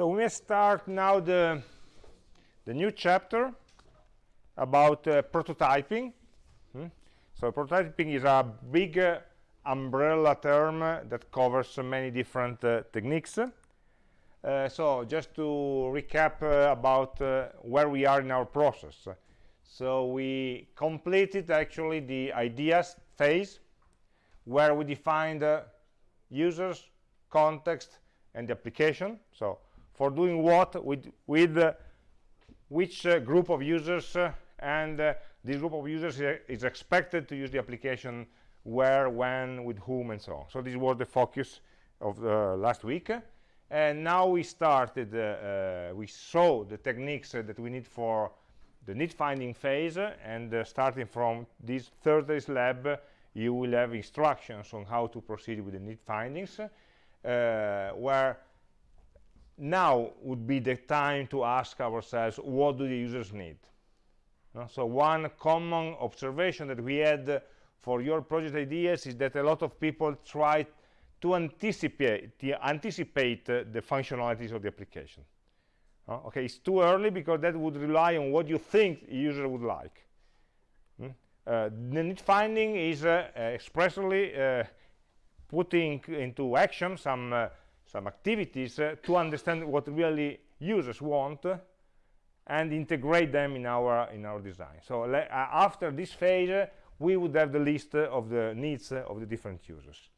So we may start now the, the new chapter about uh, prototyping. Hmm? So prototyping is a big uh, umbrella term that covers many different uh, techniques. Uh, so just to recap uh, about uh, where we are in our process. So we completed actually the ideas phase where we defined the users, context, and the application. So for doing what with, with uh, which uh, group of users uh, and uh, this group of users is expected to use the application where when with whom and so on. So this was the focus of the last week. And now we started uh, uh, we saw the techniques that we need for the need finding phase and starting from this thursday's lab you will have instructions on how to proceed with the need findings where now would be the time to ask ourselves what do the users need? Uh, so one common observation that we had for your project ideas is that a lot of people try to anticipate anticipate uh, the functionalities of the application. Uh, okay it's too early because that would rely on what you think the user would like. Mm? the need finding is uh, expressly uh, putting into action some some activities uh, to understand what really users want and integrate them in our in our design. So uh, after this phase uh, we would have the list uh, of the needs of the different users.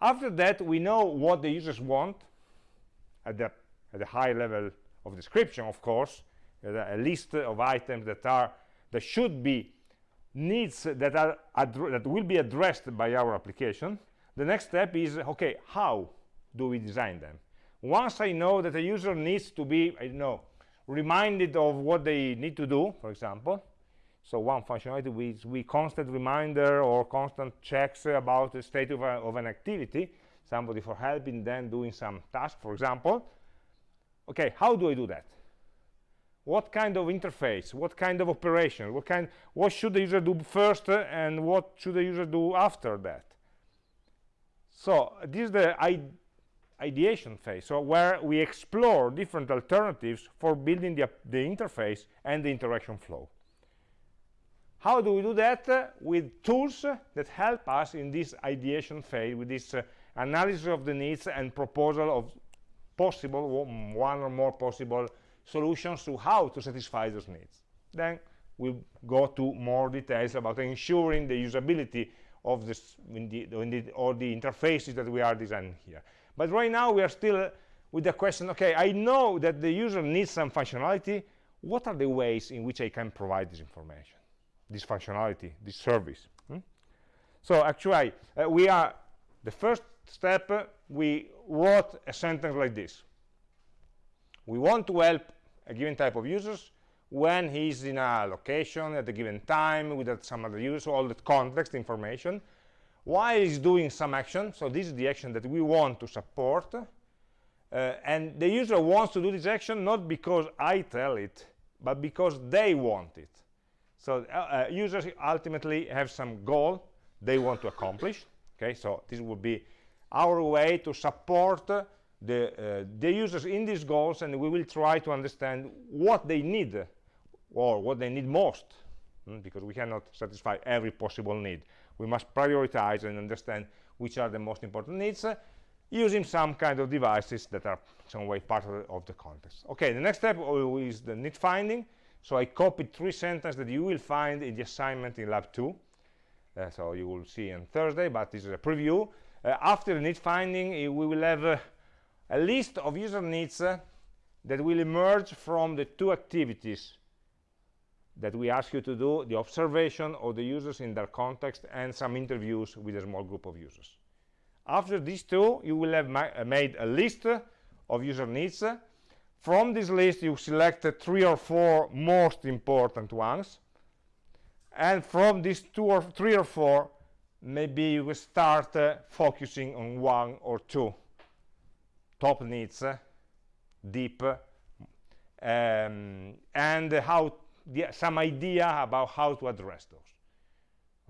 After that we know what the users want at the at the high level of description of course a list of items that are that should be needs that are that will be addressed by our application. The next step is okay how do we design them. Once i know that a user needs to be i don't know reminded of what they need to do for example. So one functionality is we constant reminder or constant checks about the state of, a, of an activity somebody for helping them doing some task for example. Okay how do i do that? What kind of interface? What kind of operation? What kind what should the user do first and what should the user do after that? So this is the ideation phase so where we explore different alternatives for building the, the interface and the interaction flow. How do we do that? With tools that help us in this ideation phase with this uh, analysis of the needs and proposal of possible one or more possible solutions to how to satisfy those needs. Then we'll go to more details about ensuring the usability of this the, the, all the interfaces that we are designing here but right now we are still with the question okay i know that the user needs some functionality. What are the ways in which i can provide this information this functionality this service? Hmm? so actually uh, we are the first step uh, we wrote a sentence like this. We want to help a given type of users when he's in a location at a given time with some other users all the context information while he's doing some action. So this is the action that we want to support. Uh, and the user wants to do this action not because I tell it but because they want it. So uh, uh, users ultimately have some goal they want to accomplish. Okay so this would be our way to support the uh, the users in these goals and we will try to understand what they need or what they need most mm, because we cannot satisfy every possible need we must prioritize and understand which are the most important needs uh, using some kind of devices that are some way part of the, of the, context. Okay the next step is the need finding. So i copied three sentences that you will find in the assignment in lab 2 uh, so you will see on thursday but this is a preview. Uh, after the need finding uh, we will have uh, a list of user needs uh, that will emerge from the two activities that we ask you to do the observation of the users in their context and some interviews with a small group of users. After these two you will have ma uh, made a list of user needs. From this list you select three or four most important ones. And from these two or three or four maybe you will start uh, focusing on one or two top needs uh, deep um, and how the, some idea about how to address those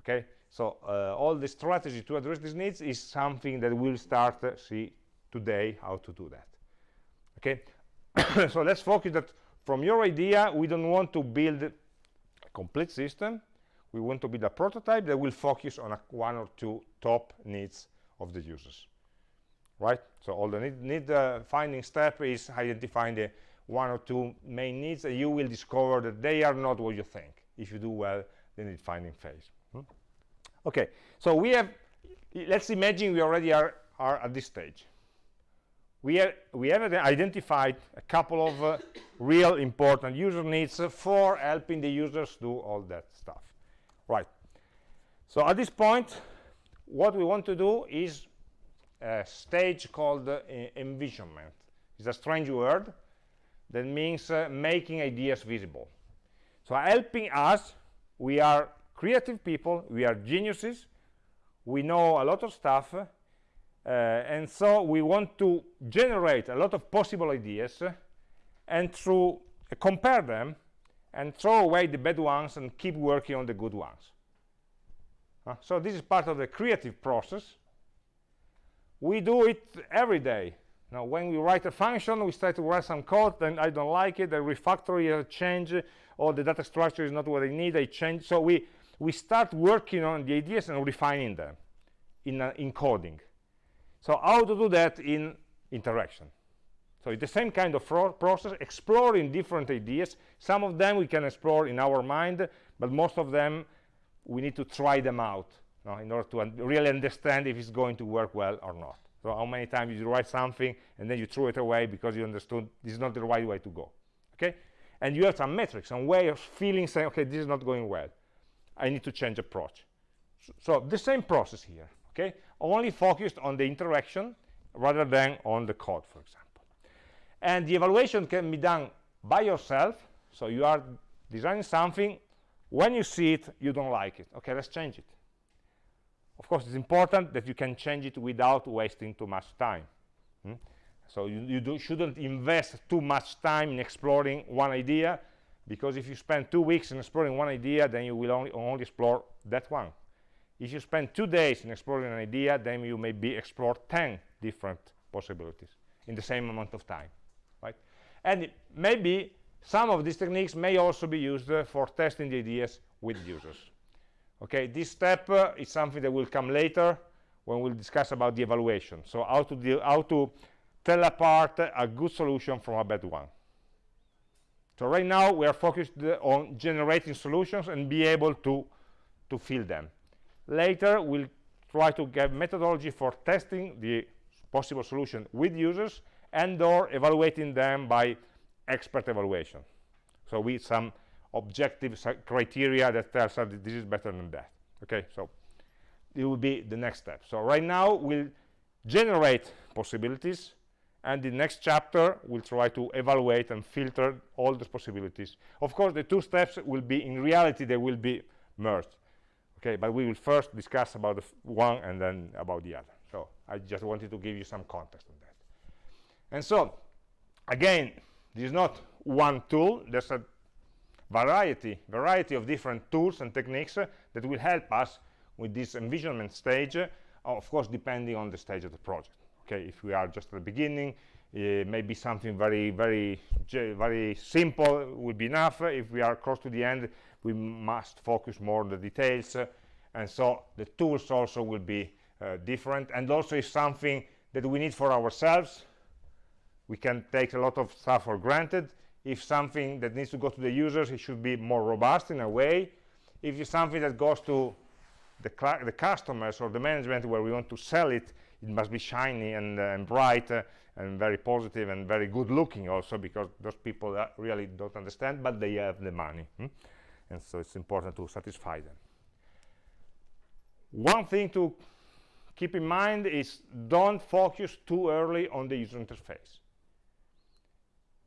okay? So uh, all the strategy to address these needs is something that we'll start uh, see today how to do that okay? So let's focus that from your idea we don't want to build a complete system. We want to build a prototype that will focus on a, one or two top needs of the users right? So all the need, need uh, finding step is identifying the one or two main needs and you will discover that they are not what you think. If you do well the need finding phase hmm? okay so we have let's imagine we already are, are at this stage. We, are, we have identified a couple of uh, real important user needs for helping the users do all that stuff. Right. So at this point what we want to do is a stage called uh, envisionment. It's a strange word that means uh, making ideas visible. So helping us we are creative people we are geniuses we know a lot of stuff uh, and so we want to generate a lot of possible ideas uh, and through uh, compare them and throw away the bad ones and keep working on the good ones. Uh, so this is part of the creative process. We do it every day now when we write a function we start to write some code then i don't like it i refactor it I change or the data structure is not what i need i change so we we start working on the ideas and refining them in, uh, in coding. So how to do that in interaction? So it's the same kind of process, exploring different ideas. Some of them we can explore in our mind, but most of them we need to try them out no, in order to un really understand if it's going to work well or not. So how many times you write something and then you throw it away because you understood this is not the right way to go. Okay? And you have some metrics, some way of feeling saying, okay, this is not going well. I need to change approach. So, so the same process here, okay? Only focused on the interaction rather than on the code, for example. And the evaluation can be done by yourself. So you are designing something. When you see it, you don't like it. Okay, let's change it. Of course, it's important that you can change it without wasting too much time. Hmm? So you, you shouldn't invest too much time in exploring one idea because if you spend two weeks in exploring one idea then you will only, only explore that one if you spend two days in exploring an idea then you maybe explore 10 different possibilities in the same amount of time right and maybe some of these techniques may also be used uh, for testing the ideas with users okay this step uh, is something that will come later when we'll discuss about the evaluation. So how to deal how to tell apart a good solution from a bad one. So right now we are focused on generating solutions and be able to to fill them. Later we'll try to get methodology for testing the possible solution with users and or evaluating them by expert evaluation. So with some objective criteria that tells us that this is better than that okay? So it will be the next step. So right now we'll generate possibilities and the next chapter will try to evaluate and filter all those possibilities. Of course the two steps will be in reality they will be merged okay? But we will first discuss about the one and then about the other. So i just wanted to give you some context on that. And so again this is not one tool there's a variety variety of different tools and techniques uh, that will help us with this envisionment stage uh, of course depending on the stage of the project. Okay if we are just at the beginning uh, maybe something very very very simple would be enough. If we are close to the end we must focus more on the details uh, and so the tools also will be uh, different. And also is something that we need for ourselves we can take a lot of stuff for granted if something that needs to go to the users it should be more robust in a way. If it's something that goes to the, the customers or the management where we want to sell it it must be shiny and, uh, and bright uh, and very positive and very good looking also because those people uh, really don't understand but they have the money hmm? and so it's important to satisfy them. One thing to keep in mind is don't focus too early on the user interface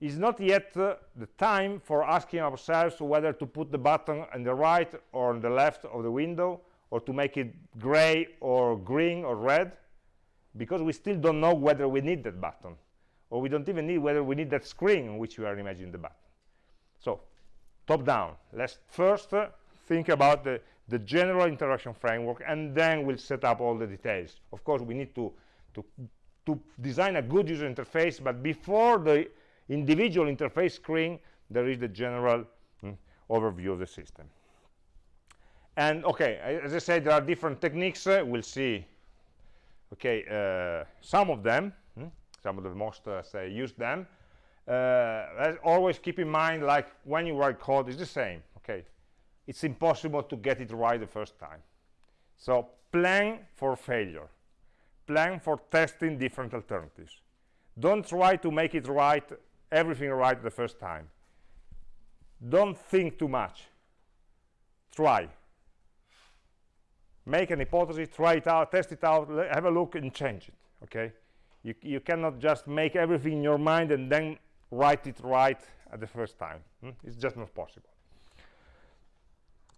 it's not yet uh, the time for asking ourselves whether to put the button on the right or on the left of the window or to make it gray or green or red because we still don't know whether we need that button or we don't even need whether we need that screen on which we are imagining the button. So top down let's first uh, think about the the general interaction framework and then we'll set up all the details. Of course we need to to to design a good user interface but before the individual interface screen there is the general mm, overview of the system. And okay as i said there are different techniques uh, we'll see okay uh, some of them hmm, some of the most uh, say use them. Uh, always keep in mind like when you write code it's the same okay? It's impossible to get it right the first time. So plan for failure. Plan for testing different alternatives. Don't try to make it right everything right the first time. Don't think too much. Try. Make an hypothesis try it out test it out have a look and change it okay? You, you cannot just make everything in your mind and then write it right at the first time hmm? it's just not possible.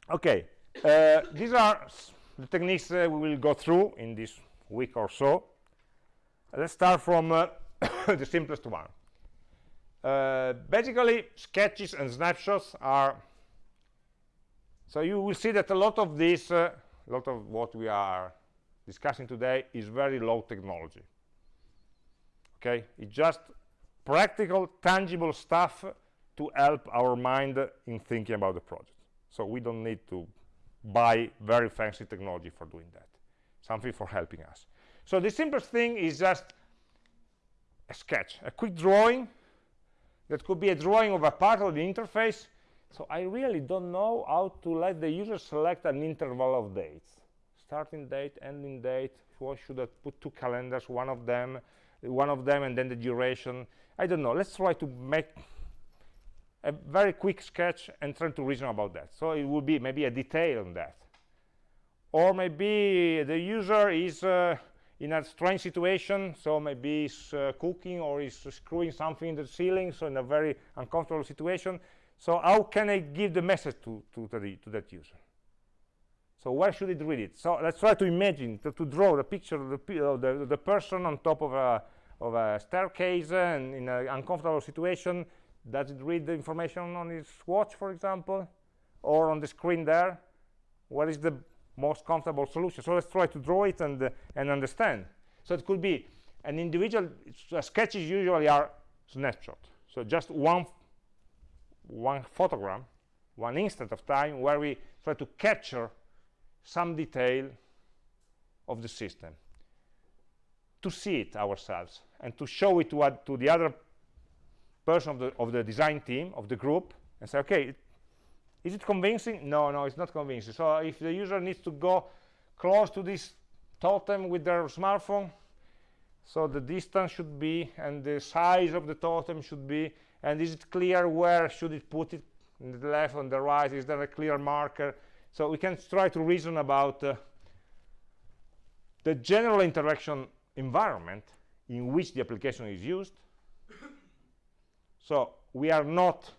Okay uh, these are the techniques uh, we will go through in this week or so. Let's start from uh, the simplest one uh, basically sketches and snapshots are so you will see that a lot of this uh, a lot of what we are discussing today is very low technology. Okay? It's just practical tangible stuff to help our mind in thinking about the project. So we don't need to buy very fancy technology for doing that. Something for helping us. So the simplest thing is just a sketch a quick drawing that could be a drawing of a part of the interface. So I really don't know how to let the user select an interval of dates. Starting date ending date what should I put two calendars one of them one of them and then the duration. I don't know. Let's try to make a very quick sketch and try to reason about that. So it will be maybe a detail on that. Or maybe the user is uh, in a strange situation so maybe he's uh, cooking or he's screwing something in the ceiling so in a very uncomfortable situation. So how can I give the message to, to, to, the, to that user? So where should it read it? So let's try to imagine to, to draw the picture of the, of the, the person on top of a of a staircase and in an uncomfortable situation. Does it read the information on his watch for example or on the screen there? What is the most comfortable solution. So let's try to draw it and uh, and understand. So it could be an individual uh, sketches usually are snapshot. So just one one photogram one instant of time where we try to capture some detail of the system. To see it ourselves and to show it to, to the other person of the, of the design team of the group and say okay is it convincing? No no it's not convincing. So if the user needs to go close to this totem with their smartphone so the distance should be and the size of the totem should be and is it clear where should it put it? On the left on the right is there a clear marker? So we can try to reason about uh, the general interaction environment in which the application is used. So we are not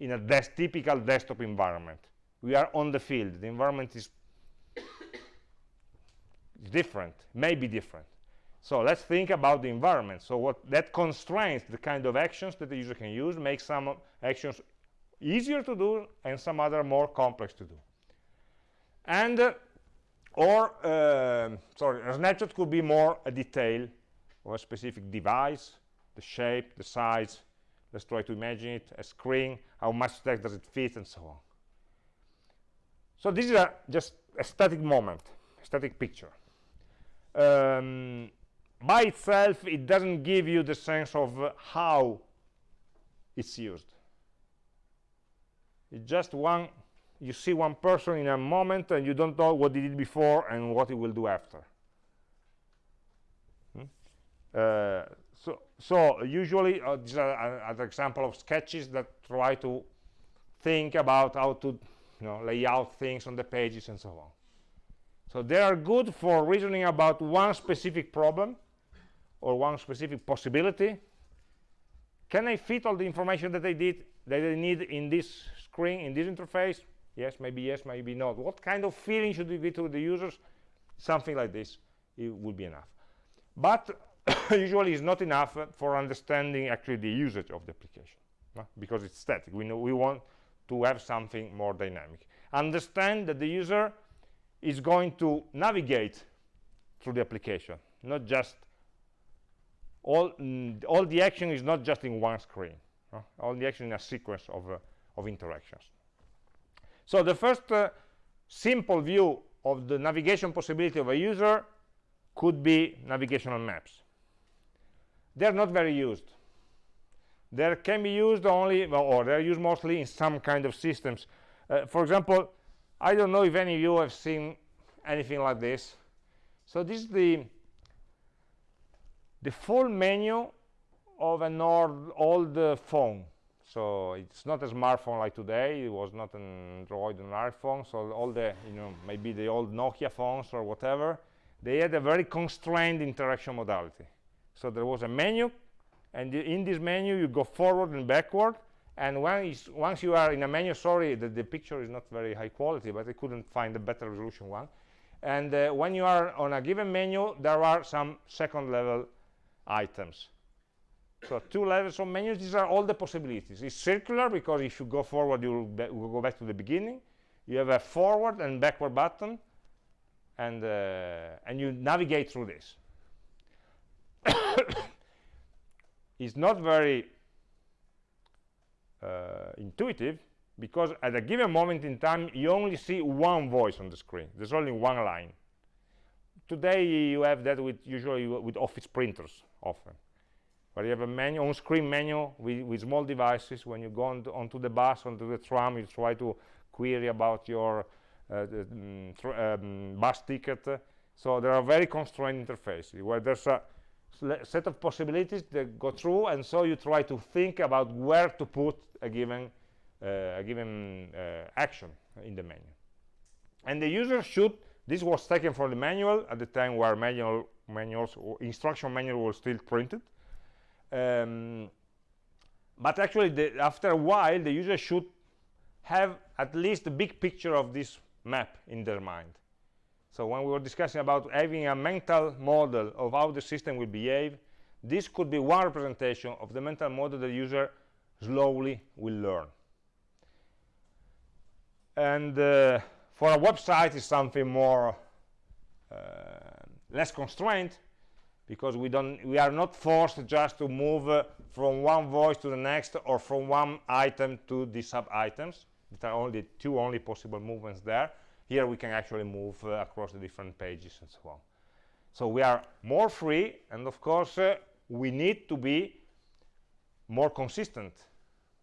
in a typical desktop environment. We are on the field. The environment is different may be different. So let's think about the environment. So what that constrains the kind of actions that the user can use makes some actions easier to do and some other more complex to do. And uh, or uh, sorry a snapshot could be more a detail or a specific device the shape the size let's try to imagine it a screen how much text does it fit and so on. So this is a, just a static moment a static picture. Um, by itself it doesn't give you the sense of uh, how it's used. It's just one you see one person in a moment and you don't know what he did before and what he will do after. Hmm? uh, so usually uh, these are an example of sketches that try to think about how to you know lay out things on the pages and so on. So they are good for reasoning about one specific problem or one specific possibility. Can I fit all the information that I did that I need in this screen in this interface? Yes maybe yes maybe not. What kind of feeling should we give to the users? Something like this. It would be enough. But usually it's not enough for understanding actually the usage of the application no? because it's static we know we want to have something more dynamic understand that the user is going to navigate through the application not just all mm, all the action is not just in one screen no? all the action in a sequence of uh, of interactions so the first uh, simple view of the navigation possibility of a user could be navigational maps they're not very used. They can be used only or they're used mostly in some kind of systems. Uh, for example i don't know if any of you have seen anything like this. So this is the the full menu of an old, old uh, phone. So it's not a smartphone like today. It was not an android or an iphone. So all the you know maybe the old nokia phones or whatever they had a very constrained interaction modality so there was a menu and in this menu you go forward and backward and once, once you are in a menu sorry the, the picture is not very high quality but I couldn't find a better resolution one. And uh, when you are on a given menu there are some second level items. So two levels of menus these are all the possibilities. It's circular because if you go forward you will, go back to the beginning. You have a forward and backward button and uh, and you navigate through this it's not very uh, intuitive because at a given moment in time you only see one voice on the screen. There's only one line. Today you have that with usually with office printers often where you have a menu on-screen menu with, with, small devices. When you go on to, onto the bus onto the tram you try to query about your uh, the, mm, um, bus ticket. So there are very constrained interfaces where there's a set of possibilities that go through and so you try to think about where to put a given uh, a given uh, action in the menu. And the user should this was taken from the manual at the time where manual manuals instruction manual was still printed. Um, but actually the, after a while the user should have at least a big picture of this map in their mind so when we were discussing about having a mental model of how the system will behave this could be one representation of the mental model the user slowly will learn. And uh, for a website is something more uh, less constrained because we don't we are not forced just to move uh, from one voice to the next or from one item to the sub items there are only two only possible movements there here we can actually move uh, across the different pages and so on. So we are more free and of course uh, we need to be more consistent.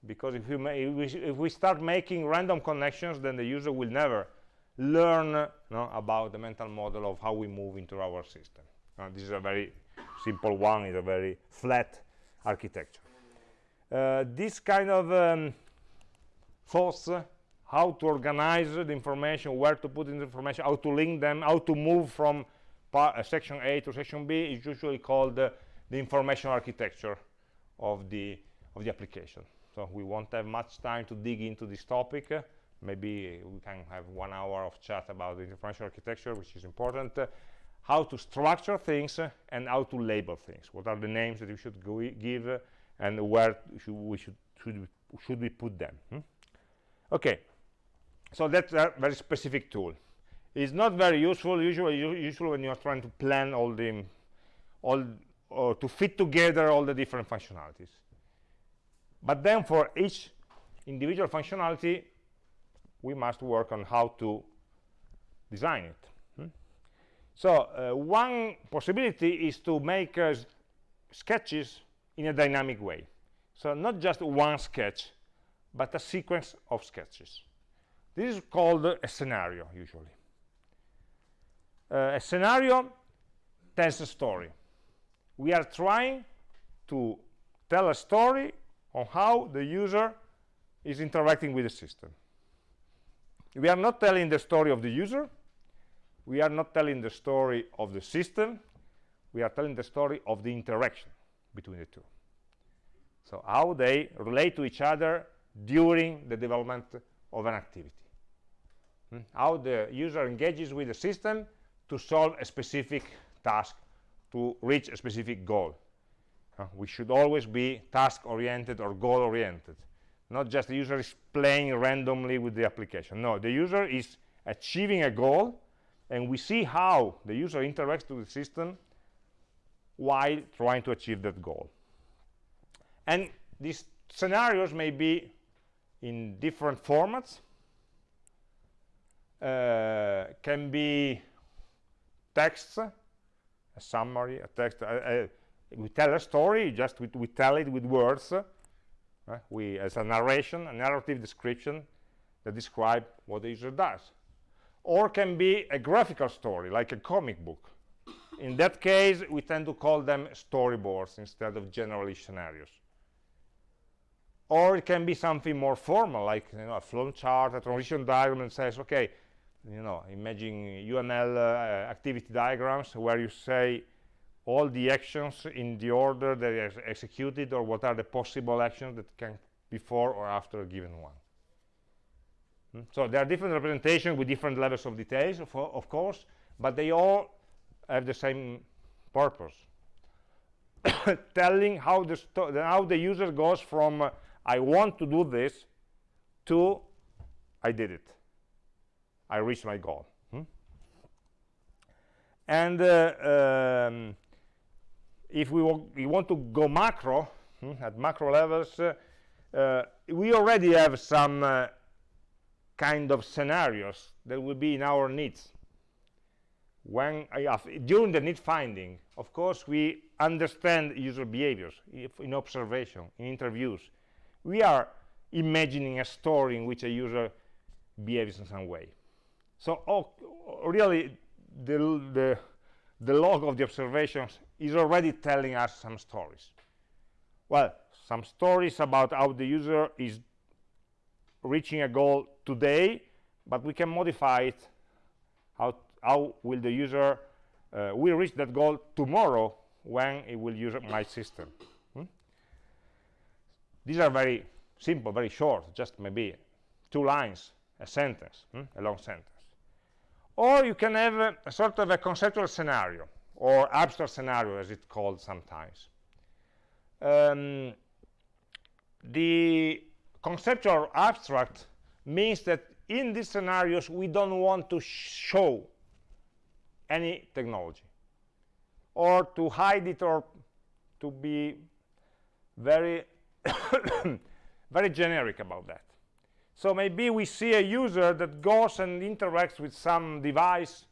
Because if, we, if we start making random connections then the user will never learn uh, no, about the mental model of how we move into our system. Uh, this is a very simple one, it's a very flat architecture. Uh, this kind of um, thoughts, uh, how to organize the information, where to put in the information, how to link them, how to move from uh, section A to section B is usually called the information architecture of the of the application. So we won't have much time to dig into this topic. maybe we can have one hour of chat about the information architecture, which is important how to structure things uh, and how to label things. What are the names that we should give uh, and where should we should should we, should we put them? Hmm? Okay, so that's a very specific tool. It's not very useful usually when you are trying to plan all the all or to fit together all the different functionalities. But then for each individual functionality, we must work on how to design it. So uh, one possibility is to make uh, sketches in a dynamic way. So not just one sketch, but a sequence of sketches. This is called a scenario, usually. Uh, a scenario tells a story. We are trying to tell a story on how the user is interacting with the system. We are not telling the story of the user, we are not telling the story of the system we are telling the story of the interaction between the two so how they relate to each other during the development of an activity hmm? how the user engages with the system to solve a specific task to reach a specific goal uh, we should always be task oriented or goal oriented not just the user is playing randomly with the application no the user is achieving a goal and we see how the user interacts to the system while trying to achieve that goal. And these scenarios may be in different formats. Uh, can be texts, a summary, a text. Uh, uh, we tell a story, just we, we tell it with words. we, as a narration, a narrative description that describe what the user does. Or can be a graphical story, like a comic book. In that case, we tend to call them storyboards instead of generally scenarios or it can be something more formal like you know, a flow chart a transition diagram that says okay you know imagine uml uh, activity diagrams where you say all the actions in the order that are executed or what are the possible actions that can before or after a given one hmm? so there are different representations with different levels of details of, of course but they all have the same purpose telling how the how the user goes from uh, I want to do this to I did it. I reached my goal. Hmm? And uh, um, if we, we, want to go macro, hmm, at macro levels, uh, uh, we already have some uh, kind of scenarios that will be in our needs. When during the need finding, of course, we understand user behaviors in observation, in interviews, we are imagining a story in which a user behaves in some way. So oh, really, the, the, the log of the observations is already telling us some stories. Well, some stories about how the user is reaching a goal today, but we can modify it. How, how will the user uh, will reach that goal tomorrow when it will use my system? These are very simple, very short, just maybe two lines, a sentence, hmm? a long sentence. Or you can have a, a sort of a conceptual scenario, or abstract scenario, as it's called sometimes. Um, the conceptual abstract means that in these scenarios we don't want to show any technology or to hide it or to be very very generic about that so maybe we see a user that goes and interacts with some device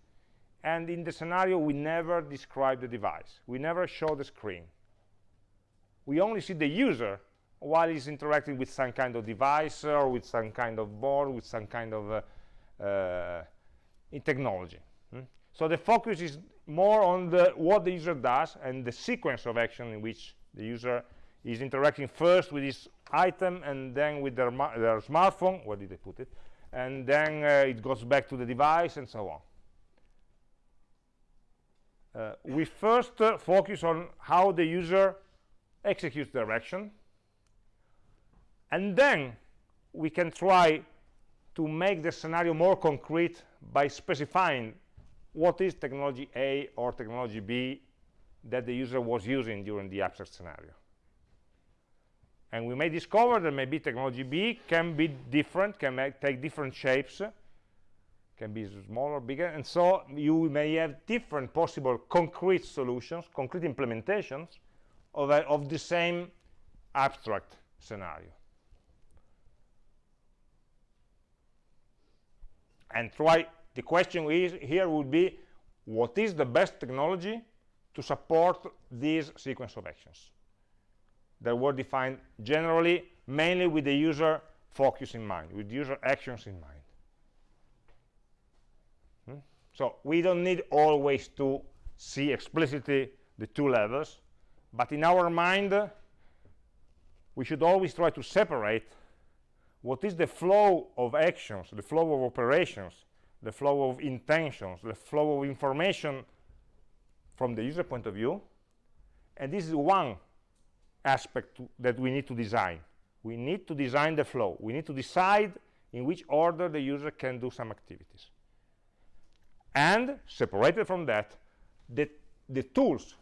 and in the scenario we never describe the device. We never show the screen. We only see the user while he's interacting with some kind of device or with some kind of board with some kind of uh, uh, technology. Hmm? so the focus is more on the what the user does and the sequence of action in which the user is interacting first with this item and then with their, their smartphone. Where did they put it? And then uh, it goes back to the device and so on. Uh, we first uh, focus on how the user executes the action. And then we can try to make the scenario more concrete by specifying what is technology A or technology B that the user was using during the abstract scenario and we may discover that maybe technology B can be different, can take different shapes, can be smaller, bigger, and so you may have different possible concrete solutions, concrete implementations of, a, of the same abstract scenario. And try, the question is, here would be, what is the best technology to support this sequence of actions? That were defined generally mainly with the user focus in mind with user actions in mind hmm? so we don't need always to see explicitly the two levels but in our mind we should always try to separate what is the flow of actions the flow of operations the flow of intentions the flow of information from the user point of view and this is one aspect that we need to design. We need to design the flow. We need to decide in which order the user can do some activities. And separated from that, the, the tools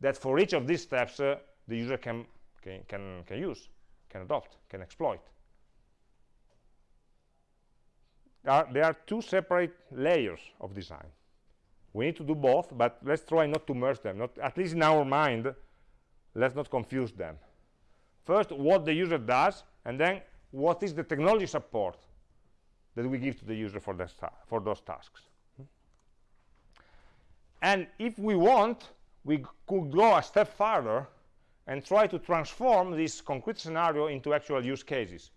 that for each of these steps uh, the user can, can, can, can use, can adopt, can exploit. Are, there are two separate layers of design. we need to do both but let's try not to merge them not at least in our mind let's not confuse them. First what the user does and then what is the technology support that we give to the user for, for those tasks. And if we want we could go a step further and try to transform this concrete scenario into actual use cases.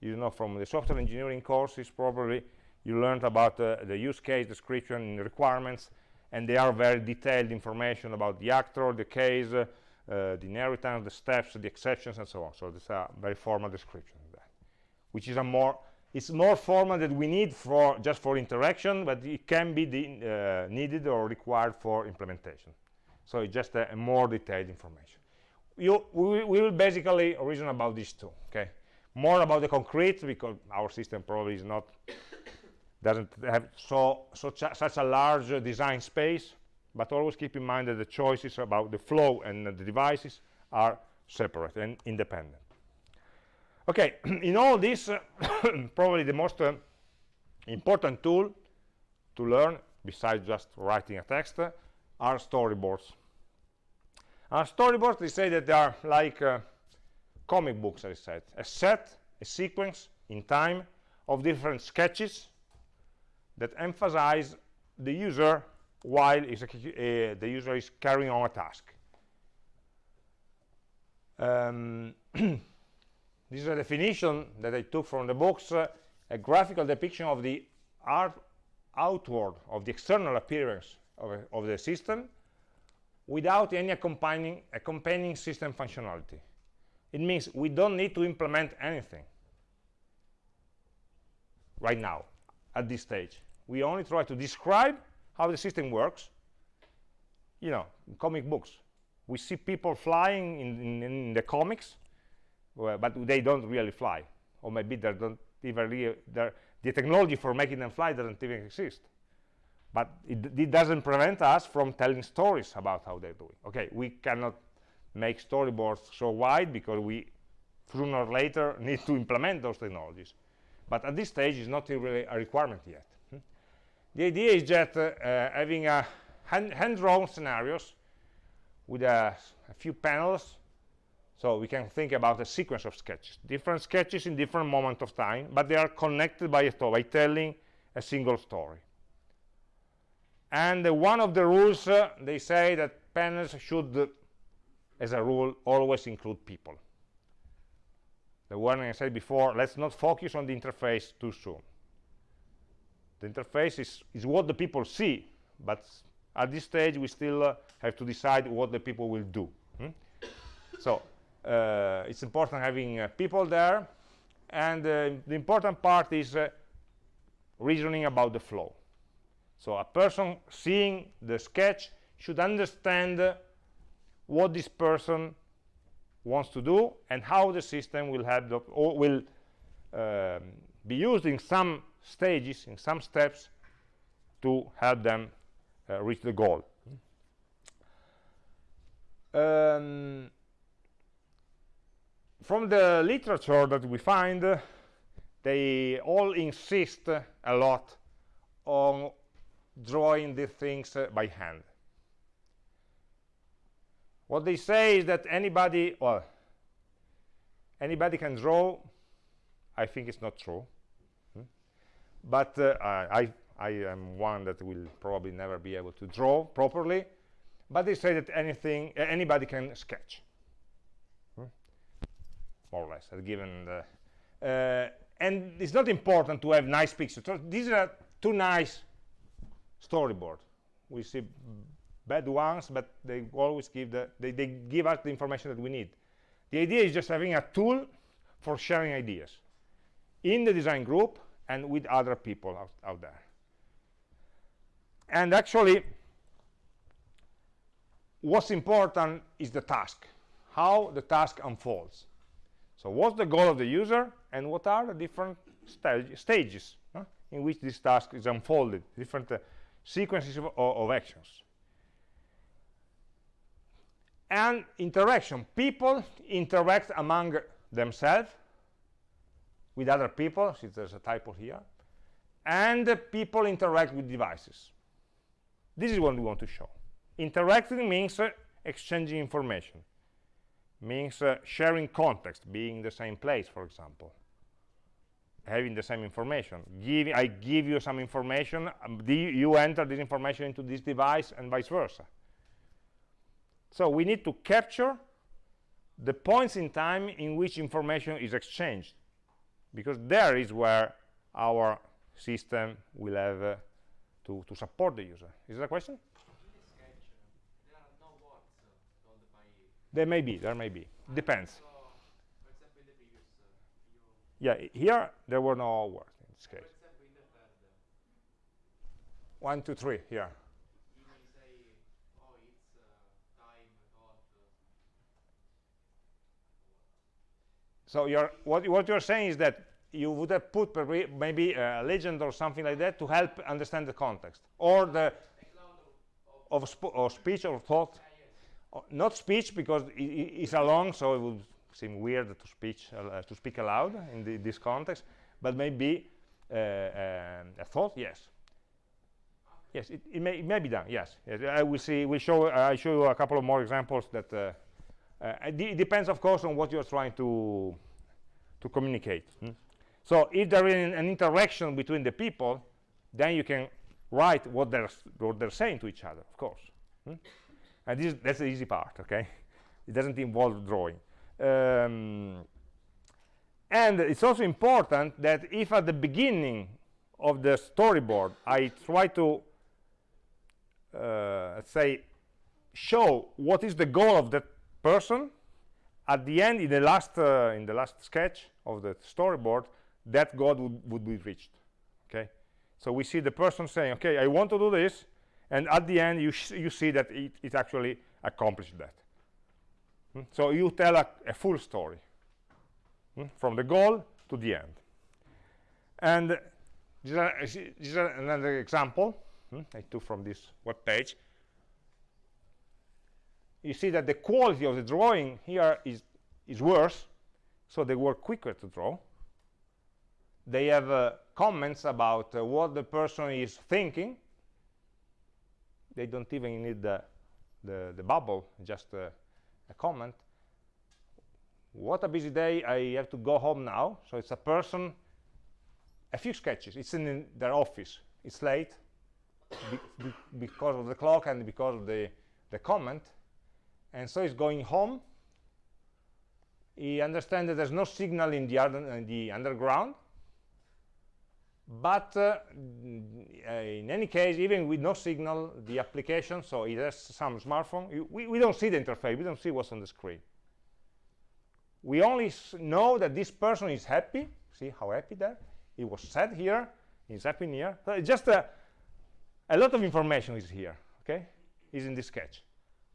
You know from the software engineering courses probably you learned about uh, the use case description and requirements and they are very detailed information about the actor the case uh, uh, the inheritance the steps the exceptions and so on. So this is a very formal description of that which is a more it's more formal that we need for just for interaction but it can be uh, needed or required for implementation. So it's just a, a more detailed information. You, we, we will basically reason about these two okay? More about the concrete because our system probably is not doesn't have so such a, such a large design space but always keep in mind that the choices about the flow and uh, the devices are separate and independent. Okay in all this uh, probably the most uh, important tool to learn besides just writing a text uh, are storyboards. Uh, storyboards they say that they are like comic books I said. A set a sequence in time of different sketches that emphasize the user while uh, the user is carrying on a task. Um, this is a definition that I took from the books, uh, a graphical depiction of the art outward, of the external appearance of, a, of the system without any accompanying, accompanying system functionality. It means we don't need to implement anything right now at this stage we only try to describe how the system works. You know comic books. We see people flying in, in, in the comics well, but they don't really fly. Or maybe they don't even really the technology for making them fly doesn't even exist. But it, it, doesn't prevent us from telling stories about how they're doing. Okay we cannot make storyboards so wide because we sooner or later need to implement those technologies. But at this stage it's not really a requirement yet? The idea is that uh, having a hand-drawn hand scenarios with a, a, few panels so we can think about a sequence of sketches. Different sketches in different moments of time but they are connected by a story by telling a single story. And uh, one of the rules uh, they say that panels should as a rule always include people. The warning I said before, let's not focus on the interface too soon. The interface is, is what the people see, but at this stage we still uh, have to decide what the people will do. Hmm? So uh, it's important having uh, people there, and uh, the important part is uh, reasoning about the flow. So a person seeing the sketch should understand what this person wants to do and how the system will have the, or will um, be used in some stages in some steps to help them uh, reach the goal. Um, from the literature that we find uh, they all insist a lot on drawing the things uh, by hand. What they say is that anybody well anybody can draw. I think it's not true? But uh, i i am one that will probably never be able to draw properly. But they say that anything uh, anybody can sketch. Hmm? more or less given the uh, and it's not important to have nice pictures. So these are two nice storyboard. We see bad ones, but they always give the they, they give us the information that we need. The idea is just having a tool for sharing ideas. In the design group and with other people out, out there. And actually, what's important is the task, how the task unfolds. So what's the goal of the user and what are the different stage, stages huh, in which this task is unfolded, different uh, sequences of, of actions and interaction people interact among themselves with other people since there's a typo here and people interact with devices. This is what we want to show. Interacting means uh, exchanging information. Means uh, sharing context being in the same place for example. Having the same information. Give i give you some information um, you enter this information into this device and vice versa. So we need to capture the points in time in which information is exchanged because there is where our system will have uh, to, to support the user. Is that a question? Sketch, there no words uh, told by There may be, there may be. Depends. So, example, previous, uh, Yeah, here there were no words in this case. example, in the third, One, two, three, here. you may say, oh, it's uh, time, thought, uh, So you're, what, what you're saying is that you would have put maybe a legend or something like that to help understand the context or the of, sp or speech or thought. not speech because it's along, so it would seem weird to speech uh, to speak aloud in the, this context. But maybe uh, um, a thought, yes, yes, it, it, may, it may be done. Yes, yes. I will see. We show. Uh, I show you a couple of more examples that. Uh, it depends, of course, on what you're trying to to communicate. hmm? So if there is an, an interaction between the people, then you can write what they're what they're saying to each other, of course. hmm? and this that's the easy part okay it doesn't involve drawing um, and it's also important that if at the beginning of the storyboard I try to uh, say show what is the goal of that person at the end in the last uh, in the last sketch of the storyboard that goal would, be reached okay? So we see the person saying okay I want to do this and at the end you, you see that it, it actually accomplished that. Hmm? so you tell a, a full story hmm, from the goal to the end. And this is, another example hmm, I took from this web page you see that the quality of the drawing here is is worse so they were quicker to draw. They have uh, comments about uh, what the person is thinking. They don't even need the the, the bubble just uh, a comment. What a busy day i have to go home now. So it's a person a few sketches. It's in, their office. It's late be, be, because of the clock and because of the the comment and so he's going home. He understands that there's no signal in the, the underground. But uh, uh, in any case even with no signal the application so it has some smartphone. We, we don't see the interface. We don't see what's on the screen. We only know that this person is happy. See how happy there he was sad here. He's happy here. So just a, a lot of information is here okay? Is in this sketch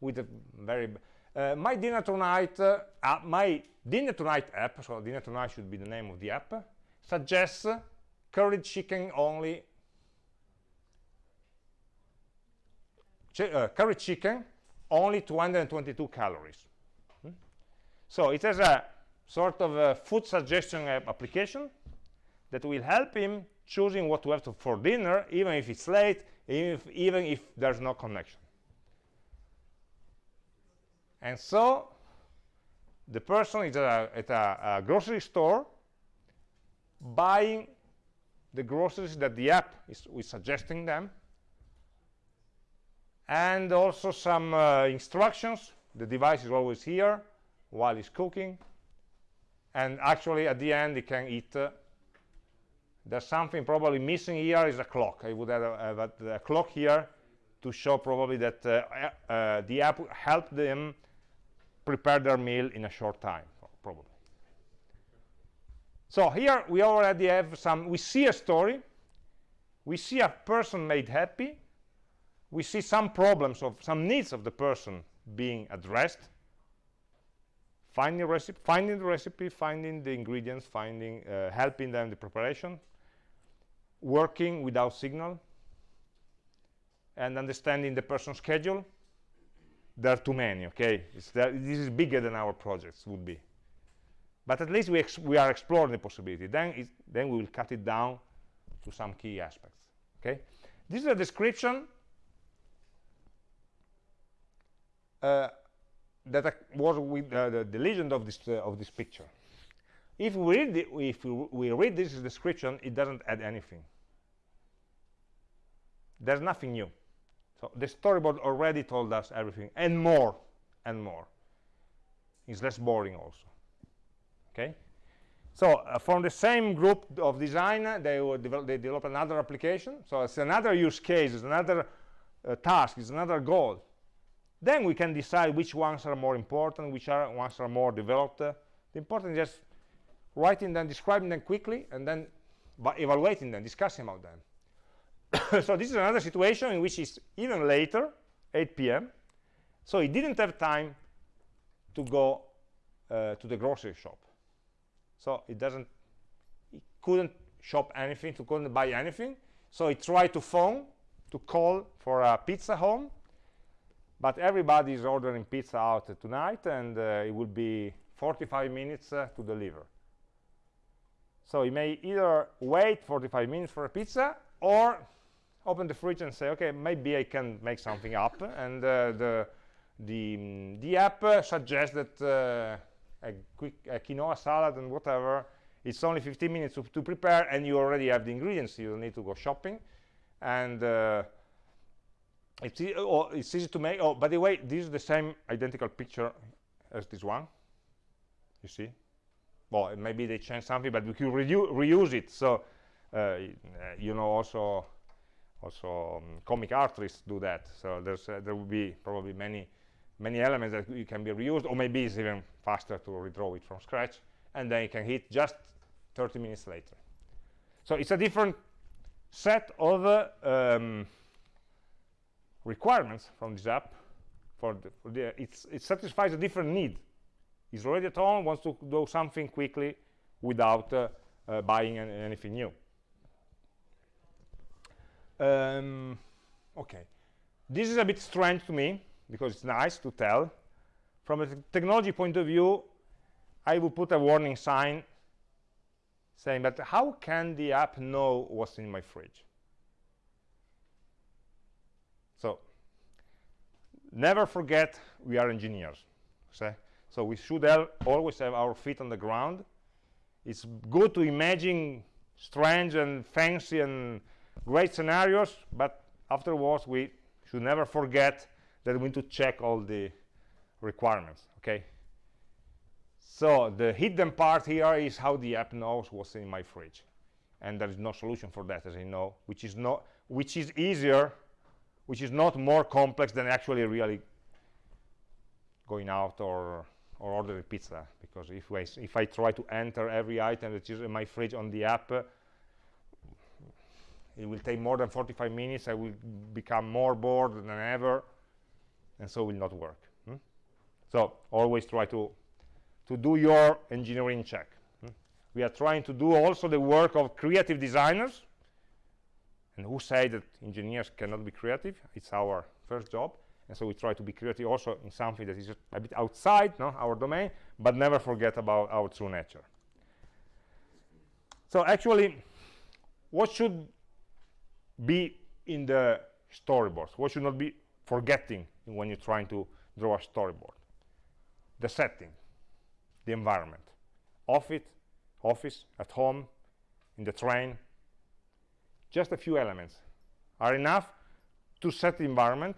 with a very uh, my dinner tonight uh, uh, my dinner tonight app so dinner tonight should be the name of the app suggests curried chicken only. Chi- uh, curry chicken only 222 calories. Hmm? so it has a sort of a food suggestion app application that will help him choosing what to have to, for dinner even if it's late even if, even if there's no connection and so the person is at a, at a, a grocery store buying the groceries that the app is, is suggesting them and also some uh, instructions. The device is always here while he's cooking. And actually at the end he can eat uh, there's something probably missing here is a clock. I would have, a, a, a clock here to show probably that uh, uh, the app helped them prepare their meal in a short time probably. So here we already have some we see a story. We see a person made happy. We see some problems of some needs of the person being addressed. Finding recipe finding the recipe finding the ingredients finding uh, helping them the preparation. Working without signal. And understanding the person's schedule there are too many okay this is bigger than our projects would be but at least we, we are exploring the possibility then then we will cut it down to some key aspects okay this is a description uh, that was with uh, the, the legend of this uh, of this picture. If we read the, if we read this description, it doesn't add anything. There's nothing new. So the storyboard already told us everything and more and more. It's less boring also. Okay. So uh, from the same group of design, they develop, they develop another application. So it's another use case, it's another uh, task, it's another goal. Then we can decide which ones are more important, which are ones are more developed. Uh, the important is just writing them, describing them quickly, and then evaluating them, discussing about them. so this is another situation in which it's even later, 8 p.m. So he didn't have time to go uh, to the grocery shop. So it doesn't, he couldn't shop anything, he couldn't buy anything. So he tried to phone, to call for a pizza home, but everybody is ordering pizza out tonight and uh, it will be 45 minutes uh, to deliver. So you may either wait 45 minutes for a pizza or open the fridge and say, okay, maybe I can make something up. And uh, the, the, the app uh, suggests that uh, a quick a quinoa salad and whatever, it's only 15 minutes to, to, prepare and you already have the ingredients. You don't need to go shopping. And uh, it's, e oh, it's easy to make. Oh, by the way, this is the same identical picture as this one. You see? Well, maybe they changed something, but we can reuse it. So, uh, you know, also, also um, comic artists do that. So uh, there will be probably many, many elements that you can be reused, or maybe it's even faster to redraw it from scratch, and then you can hit just 30 minutes later. So it's a different set of uh, um, requirements from this app for the, for the it satisfies a different need he's already at home wants to do something quickly without uh, uh, buying an anything new um, okay this is a bit strange to me because it's nice to tell from a technology point of view I would put a warning sign saying but how can the app know what's in my fridge so never forget we are engineers. So we should always have our feet on the ground. It's good to imagine strange and fancy and great scenarios, but afterwards we should never forget that we need to check all the requirements. Okay. So the hidden part here is how the app knows what's in my fridge, and there is no solution for that, as you know, which is not, which is easier which is not more complex than actually really going out or or ordering pizza because if I, if I try to enter every item that is in my fridge on the app it will take more than 45 minutes. I will become more bored than ever. And so will not work hmm? so always try to to do your engineering check hmm? we are trying to do also the work of creative designers. And who say that engineers cannot be creative? It's our first job. And so we try to be creative also in something that is a bit outside no, our domain but never forget about our true nature. So actually what should be in the storyboards what should not be forgetting when you're trying to draw a storyboard? The setting the environment. Office office at home in the train. Just a few elements are enough to set the environment.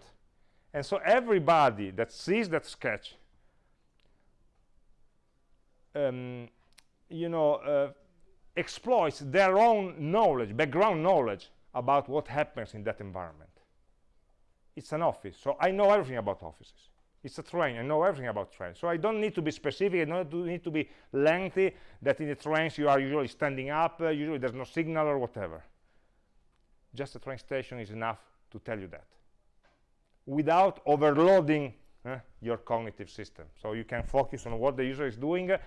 And so everybody that sees that sketch um, you know uh, exploits their own knowledge background knowledge about what happens in that environment. It's an office so I know everything about offices. It's a train I know everything about trains so I don't need to be specific I don't need to be lengthy that in the trains you are usually standing up uh, usually there's no signal or whatever. Just a train station is enough to tell you that. Without overloading uh, your cognitive system so you can focus on what the user is doing uh,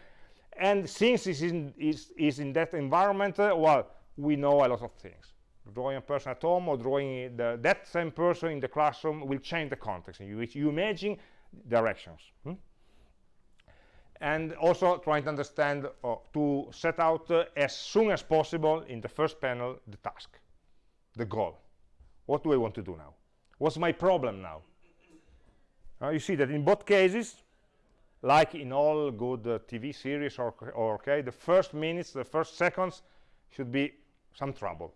and since it's in, is, is in that environment uh, well we know a lot of things drawing a person at home or drawing the, that same person in the classroom will change the context in which you imagine directions hmm? and also trying to understand uh, to set out uh, as soon as possible in the first panel the task the goal. What do I want to do now? What's my problem now? Uh, you see that in both cases, like in all good uh, TV series or, or okay, the first minutes, the first seconds should be some trouble.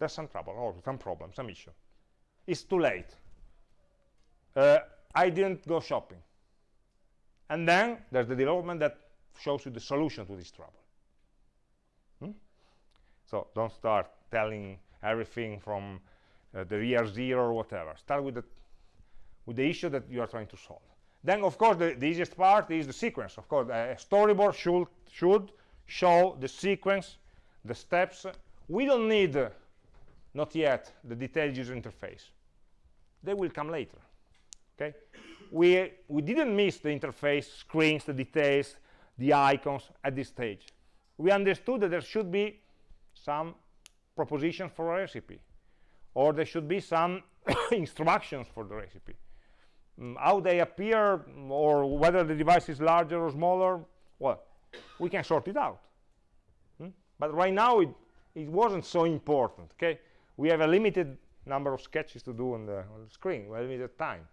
There's some trouble, or some problem, some issue. It's too late. Uh, I didn't go shopping. And then there's the development that shows you the solution to this trouble. Hmm? So don't start telling everything from uh, the year zero or whatever. Start with the, with the issue that you are trying to solve. Then, of course, the, the easiest part is the sequence. Of course, a storyboard should, should show the sequence, the steps. We don't need, uh, not yet, the detailed user interface. They will come later. Okay? We, we didn't miss the interface, screens, the details, the icons at this stage. We understood that there should be some proposition for a recipe, or there should be some instructions for the recipe um, how they appear or whether the device is larger or smaller well we can sort it out hmm? but right now it, it wasn't so important okay we have a limited number of sketches to do on the, on the screen. We have limited time.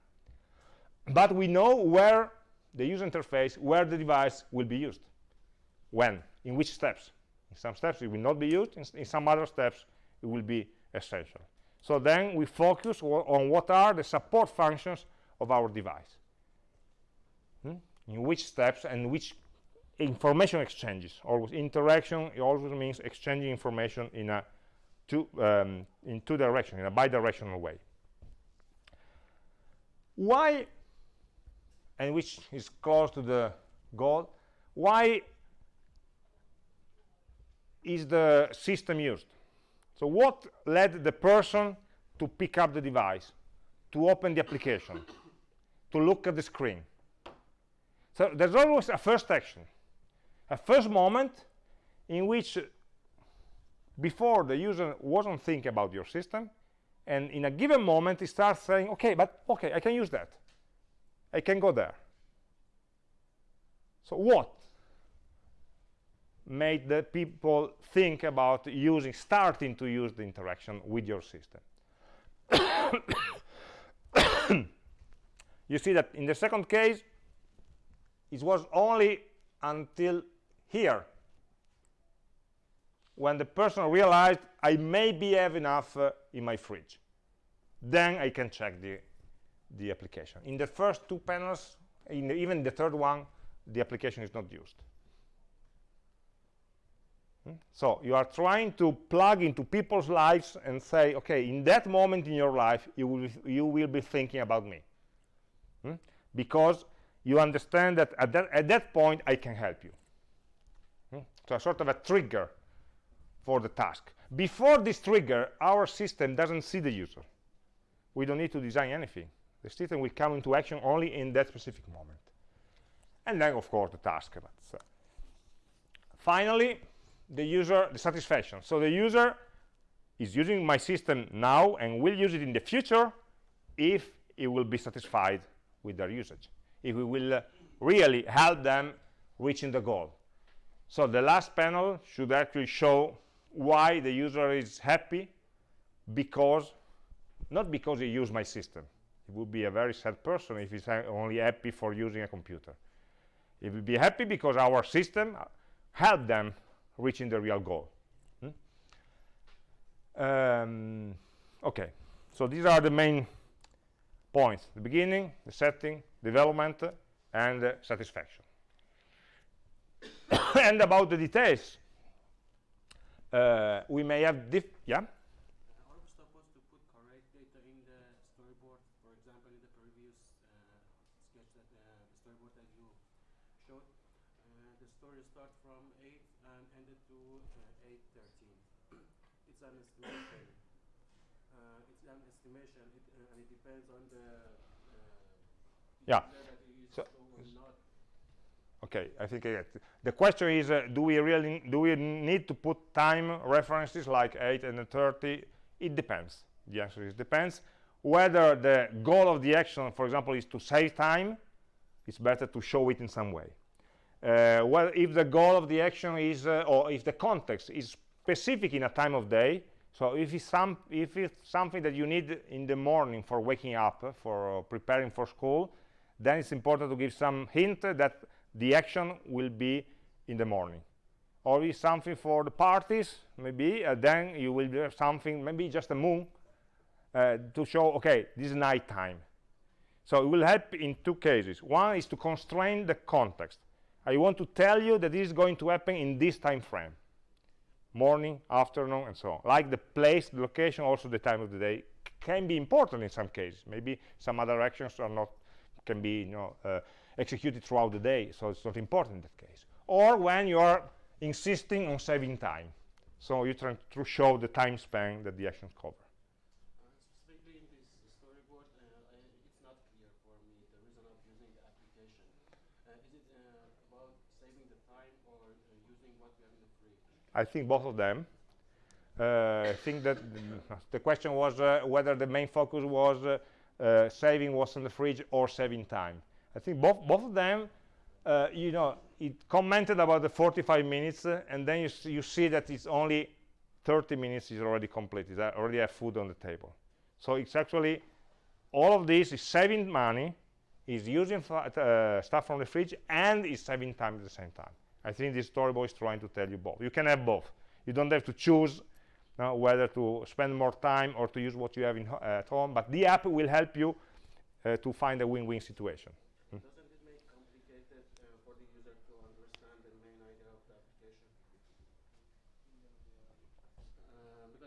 But we know where the user interface where the device will be used. When? In which steps? In some steps it will not be used. In, in some other steps it will be essential. So then we focus on what are the support functions of our device. Hmm? In which steps and which information exchanges. Always interaction always means exchanging information in a two um, in two directions, in a bidirectional way. Why, and which is close to the goal, why is the system used? So what led the person to pick up the device, to open the application? to look at the screen. So there's always a first action, a first moment in which before the user wasn't thinking about your system, and in a given moment he starts saying, okay, but okay, I can use that. I can go there. So what made the people think about using, starting to use the interaction with your system? you see that in the second case it was only until here when the person realized I maybe have enough uh, in my fridge then I can check the the application in the first two panels in the, even the third one the application is not used hmm? so you are trying to plug into people's lives and say okay in that moment in your life you will you will be thinking about me hmm? because you understand that at, that at that point I can help you. Hmm? So a sort of a trigger for the task. Before this trigger, our system doesn't see the user. We don't need to design anything. The system will come into action only in that specific moment. And then, of course, the task. But, uh, finally, the user, the satisfaction. So the user is using my system now and will use it in the future if it will be satisfied with their usage if we will uh, really help them reaching the goal so the last panel should actually show why the user is happy because not because he used my system. He would be a very sad person if he's only happy for using a computer. He would be happy because our system helped them reaching the real goal. Hmm? um, okay. So these are the main points. The beginning the setting development and uh, satisfaction. And about the details uh, we may have diff yeah Are we supposed to put correct data in the storyboard? For example, in the previous uh, sketch that uh, the storyboard that you showed, uh, the story starts from 8 and ended to uh, 8:13. it's an estimation. Uh, it's an estimation, it, uh, and it depends on the uh, Yeah. user that you use So- or not. Okay i think it. the question is uh, do we really do we need to put time references like 8 and 30 it depends. The answer is depends. Whether the goal of the action for example is to save time it's better to show it in some way. Uh, well if the goal of the action is uh, or if the context is specific in a time of day So if it's, some, if it's something that you need in the morning for waking up, uh, for preparing for school, then it's important to give some hint that the action will be in the morning. Or if something for the parties, maybe, uh, then you will do something, maybe just a moon, uh, to show, okay, this is night time. So it will help in two cases. One is to constrain the context. I want to tell you that this is going to happen in this time frame morning afternoon and so on like the place the location also the time of the day can be important in some cases maybe some other actions are not can be you know uh, executed throughout the day so it's not important in that case or when you are insisting on saving time so you try to show the time span that the actions cover? I think both of them. Uh, I think that the question was uh, whether the main focus was uh, uh, saving what's in the fridge or saving time. I think both both of them, uh, you know, it commented about the 45 minutes, uh, and then you, s- you see that it's only 30 minutes is already complete. Is already have food on the table. So it's actually all of this is saving money, is using uh, stuff from the fridge, and is saving time at the same time. I think this storyboard is trying to tell you both. You can have both. You don't have to choose uh, whether to spend more time or to use what you have at home, but the app will help you uh, to find a win-win situation. Doesn't it make complicated uh, for the user to understand the main idea of the application? Uh, because we- Compared to what? when we put uh, lots of reason in just one storyboard, uh, it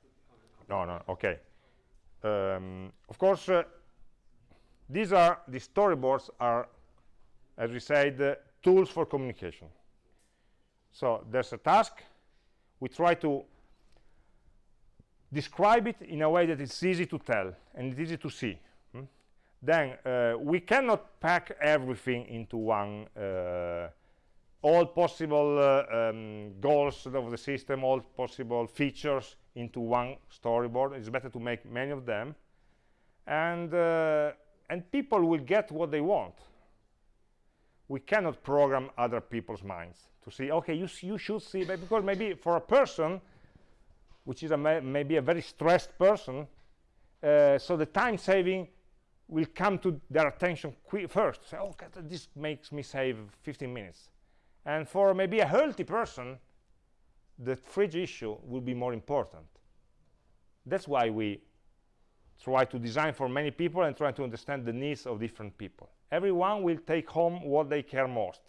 could become a No, no, okay. Um, of course, uh, these are, the storyboards are, as we said, uh, tools for communication. So there's a task, we try to describe it in a way that it's easy to tell and it's easy to see. hmm? Then uh, we cannot pack everything into one, uh, all possible uh, um, goals of the system, all possible features into one storyboard. It's better to make many of them. And, uh, and people will get what they want. We cannot program other people's minds to see, okay, you, you should see, because maybe for a person, which is a ma maybe a very stressed person, uh, so the time saving will come to their attention first. Say, oh, okay, this makes me save 15 minutes. And for maybe a healthy person, the fridge issue will be more important. That's why we try to design for many people and try to understand the needs of different people. Everyone will take home what they care most.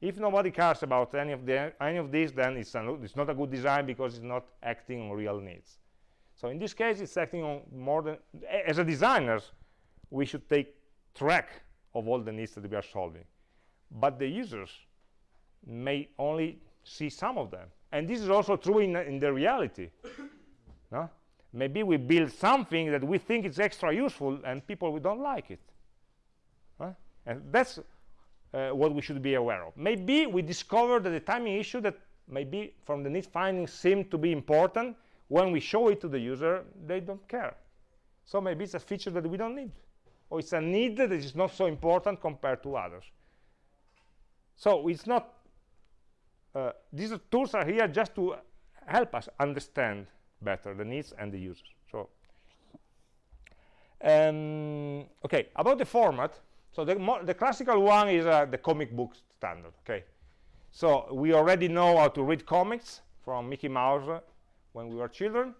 If nobody cares about any of, the, any of these, then it's, a, it's not a good design because it's not acting on real needs. So in this case, it's acting on more than, as a designers, we should take track of all the needs that we are solving. But the users may only see some of them. And this is also true in, in the reality. no? Maybe we build something that we think is extra useful and people we don't like it. Huh? And that's uh, what we should be aware of. Maybe we discover that the timing issue that maybe from the need finding seemed to be important, when we show it to the user, they don't care. So maybe it's a feature that we don't need. Or it's a need that is not so important compared to others. So it's not, uh, these tools are here just to help us understand better the needs and the users. So, um, okay, about the format, so the, the classical one is uh, the comic book standard, okay? So we already know how to read comics from Mickey Mouse uh, when we were children.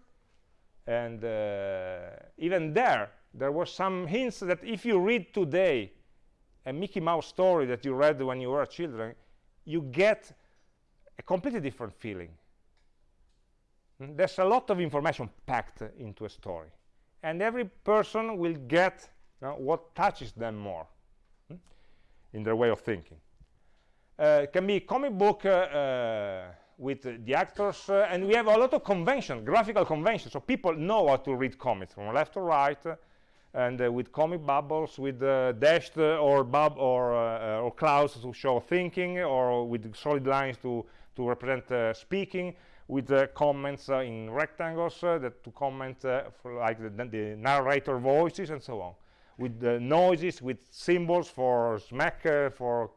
And uh, even there, there were some hints that if you read today a Mickey Mouse story that you read when you were children, you get a completely different feeling. Mm, There's a lot of information packed into a story. And every person will get you know, what touches them more mm, in their way of thinking. Uh, can be comic book uh, uh, with the actors, uh, and we have a lot of convention, graphical conventions, so people know how to read comics from left to right, uh, and uh, with comic bubbles, with dashed or bub or or clouds to show thinking, or with solid lines to to represent uh, speaking, with comments uh, in rectangles uh, that to comment like the, the narrator voices and so on with noises, with symbols for smack, for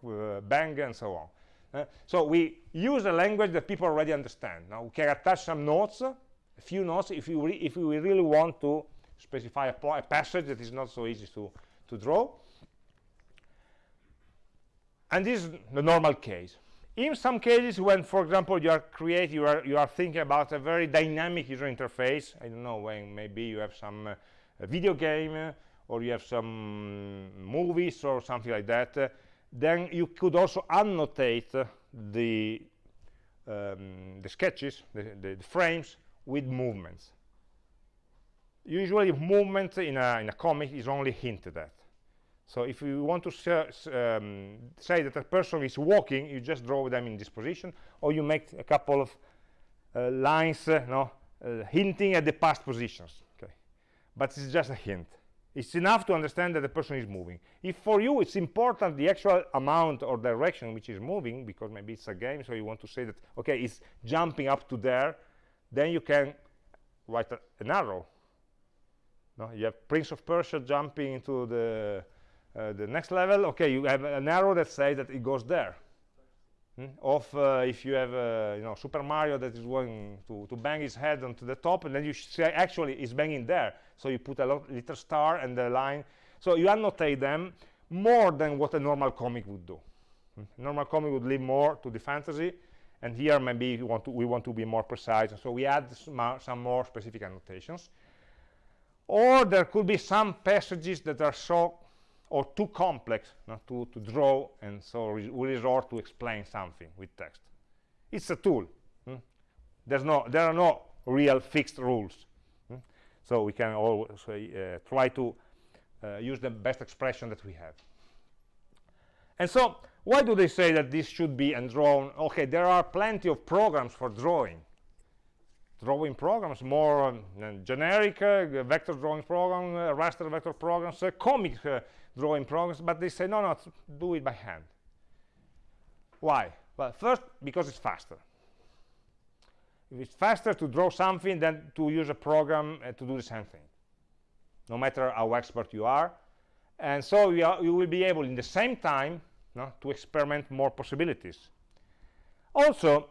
bang, and so on. Uh, so we use a language that people already understand. Now we can attach some notes, a few notes, if, you if we really want to specify a, a, passage that is not so easy to, to draw. And this is the normal case. In some cases, when, for example, you are create, you are you are thinking about a very dynamic user interface. I don't know when maybe you have some uh, video game uh, or you have some movies or something like that. Uh, then you could also annotate the um, the sketches, the, the, the, frames with movements. Usually, movement in a in a comic is only hinted at. So if you want to um, say that a person is walking, you just draw them in this position, or you make a couple of uh, lines, uh, no, uh, hinting at the past positions. Okay, but it's just a hint. It's enough to understand that the person is moving. If for you it's important the actual amount or direction which is moving, because maybe it's a game, so you want to say that okay, it's jumping up to there, then you can write a, an arrow. No, you have Prince of Persia jumping into the uh, the next level okay you have an arrow that says that it goes there. Hmm? of uh, if you have uh, you know super mario that is going to, to bang his head onto the top and then you say actually it's banging there. So you put a little star and the line. So you annotate them more than what a normal comic would do. Hmm? normal comic would leave more to the fantasy and here maybe want to, we want to be more precise. So we add some more specific annotations. Or there could be some passages that are so or too complex not to, to draw and so re we resort to explain something with text it's a tool hmm? there's no there are no real fixed rules hmm? so we can always uh, try to uh, use the best expression that we have and so why do they say that this should be and drawn okay there are plenty of programs for drawing drawing programs more um, generic uh, vector drawing program uh, raster vector programs uh, comic drawing programs, but they say, no, no, do it by hand. Why? Well, first, because it's faster. If it's faster to draw something than to use a program uh, to do the same thing, no matter how expert you are. And so you, are, you will be able, in the same time, no, to experiment more possibilities. Also,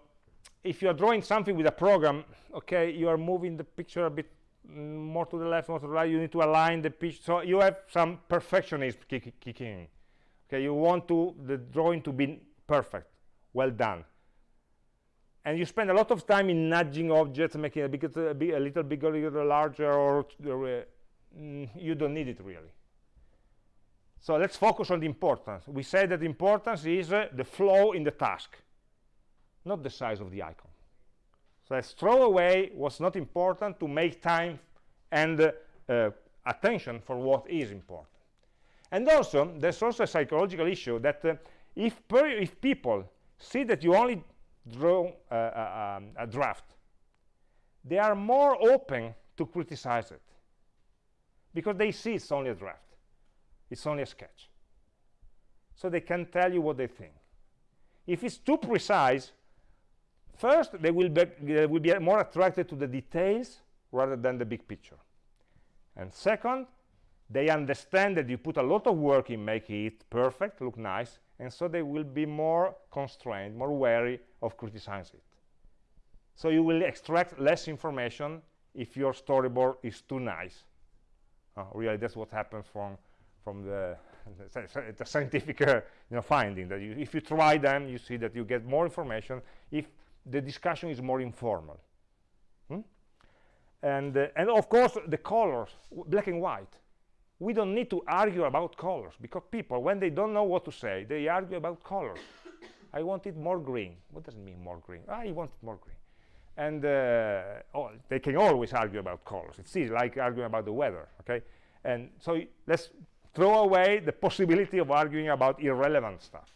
if you are drawing something with a program, okay, you are moving the picture a bit more to the left, more to the right, you need to align the pitch. So you have some perfectionism kick, kicking in. Okay, you want to the drawing to be perfect, well done. And you spend a lot of time in nudging objects, making a, big, a, big, a little bigger, a little larger, or uh, you don't need it really. So let's focus on the importance. We say that importance is uh, the flow in the task, not the size of the icon. So throw away what's not important to make time and uh, attention for what is important. And also, there's also a psychological issue that uh, if, if people see that you only draw uh, uh, um, a draft, they are more open to criticize it because they see it's only a draft. It's only a sketch. So they can tell you what they think. If it's too precise, First, they will, be, they will be more attracted to the details rather than the big picture. And second, they understand that you put a lot of work in making it perfect, look nice, and so they will be more constrained, more wary of criticizing it. So you will extract less information if your storyboard is too nice. Uh, really, that's what happens from from the, the, scientific uh, you know, finding that you, if you try them, you see that you get more information if the discussion is more informal. Hmm? And, uh, and of course, the colors, black and white. We don't need to argue about colors because people, when they don't know what to say, they argue about colors. I want it more green. What does it mean more green? Ah, I want it more green. And uh, oh, they can always argue about colors. It's easy, like arguing about the weather, okay? And so let's throw away the possibility of arguing about irrelevant stuff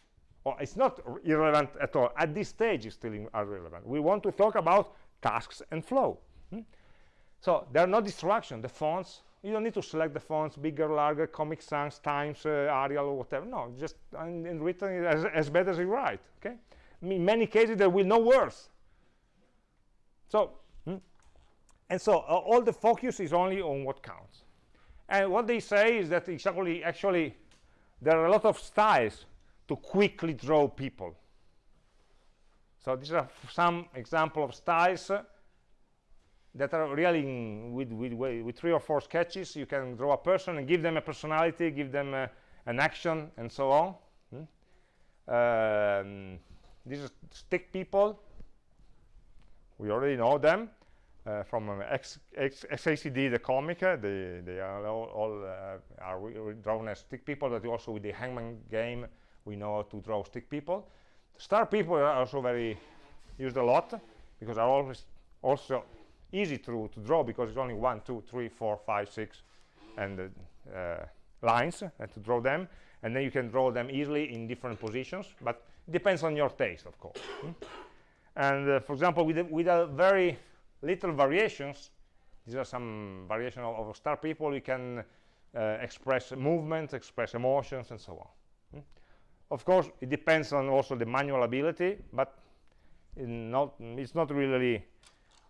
or it's not irrelevant at all. At this stage, it's still irrelevant. We want to talk about tasks and flow. Hmm? So there are no distractions. The fonts, you don't need to select the fonts, bigger, larger, Comic Sans, Times, uh, Arial, or whatever. No, just in, in written as, as bad as you write. Okay. In many cases, there will no worse. So, hmm? and so uh, all the focus is only on what counts. And what they say is that exactly, actually, there are a lot of styles to quickly draw people. So these are some example of styles that are really in, with, with, with three or four sketches. You can draw a person and give them a personality, give them an action, and so on. Hmm? Um, these are stick people. We already know them uh, from um, X, X, XKCD, the comic. Uh, they, they are all, all uh, are drawn as stick people, but also with the Hangman game, we know how to draw stick people. Star people are also very used a lot because are always also easy to, to draw because it's only one, two, three, four, five, six, and uh, lines uh, to draw them. And then you can draw them easily in different positions, but it depends on your taste, of course. Hmm? And uh, for example, with, with a very little variations, these are some variation of, of star people, we can uh, express movement, express emotions, and so on. Of course, it depends on also the manual ability, but not, it's not really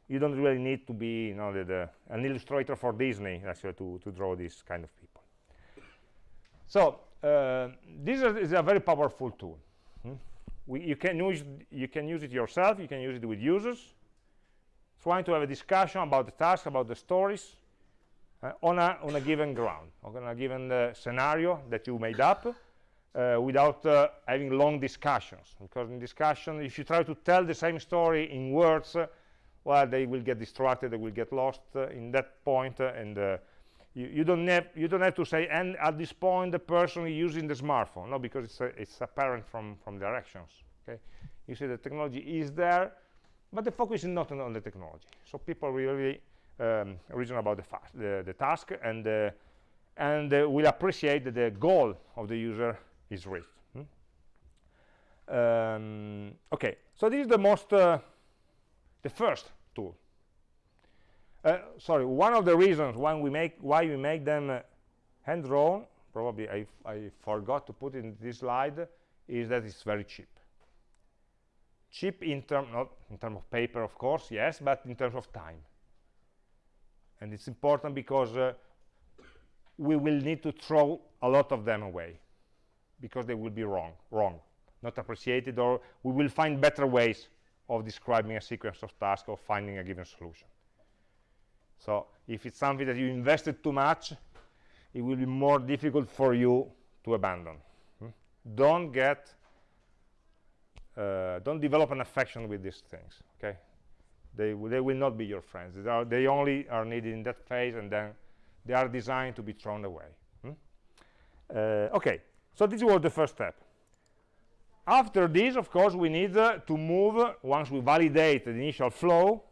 you don't really need to be you know the, the, an illustrator for Disney actually to, to draw these kind of people. So uh, this is a very powerful tool. Hmm? we, you can use you can use it yourself you can use it with users. Trying to have a discussion about the task about the stories uh, on a on a given ground on a given uh, scenario that you made up uh, without uh, having long discussions. Because in discussion if you try to tell the same story in words uh, well they will get distracted they will get lost uh, in that point uh, and you, you, don't have you don't have to say and at this point the person is using the smartphone. No because it's it's apparent from from directions okay? You see the technology is there but the focus is not on, on the technology. So people really um, reason about the, the, the task and uh, and uh, will appreciate the goal of the user is reached hmm? um, okay so this is the most uh, the first tool. Uh, sorry, one of the reasons why we make why we make them uh, hand drawn, probably I, I forgot to put in this slide, is that it's very cheap. Cheap in term not in terms of paper, of course, yes, but in terms of time. And it's important because uh, we will need to throw a lot of them away because they will be wrong, wrong, not appreciated, or we will find better ways of describing a sequence of tasks or finding a given solution. So if it's something that you invested too much, it will be more difficult for you to abandon. Hmm? Don't get, uh, don't develop an affection with these things, okay? They, they will not be your friends. They, are, they only are needed in that phase and then they are designed to be thrown away. Hmm? Uh, okay, so this was the first step. After this of course we need uh, to move once we validate the initial flow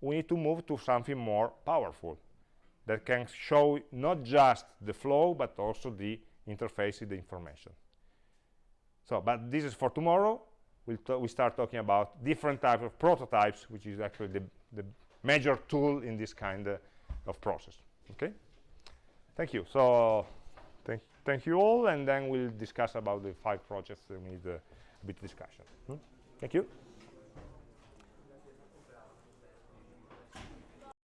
we need to move to something more powerful that can show not just the flow but also the interface the information. So but this is for tomorrow. We'll we start talking about different types of prototypes which is actually the, the major tool in this kind uh, of process. Okay? Thank you. So thank, you all and then we'll discuss about the five projects that we need uh, a bit of discussion. Hmm? Thank you.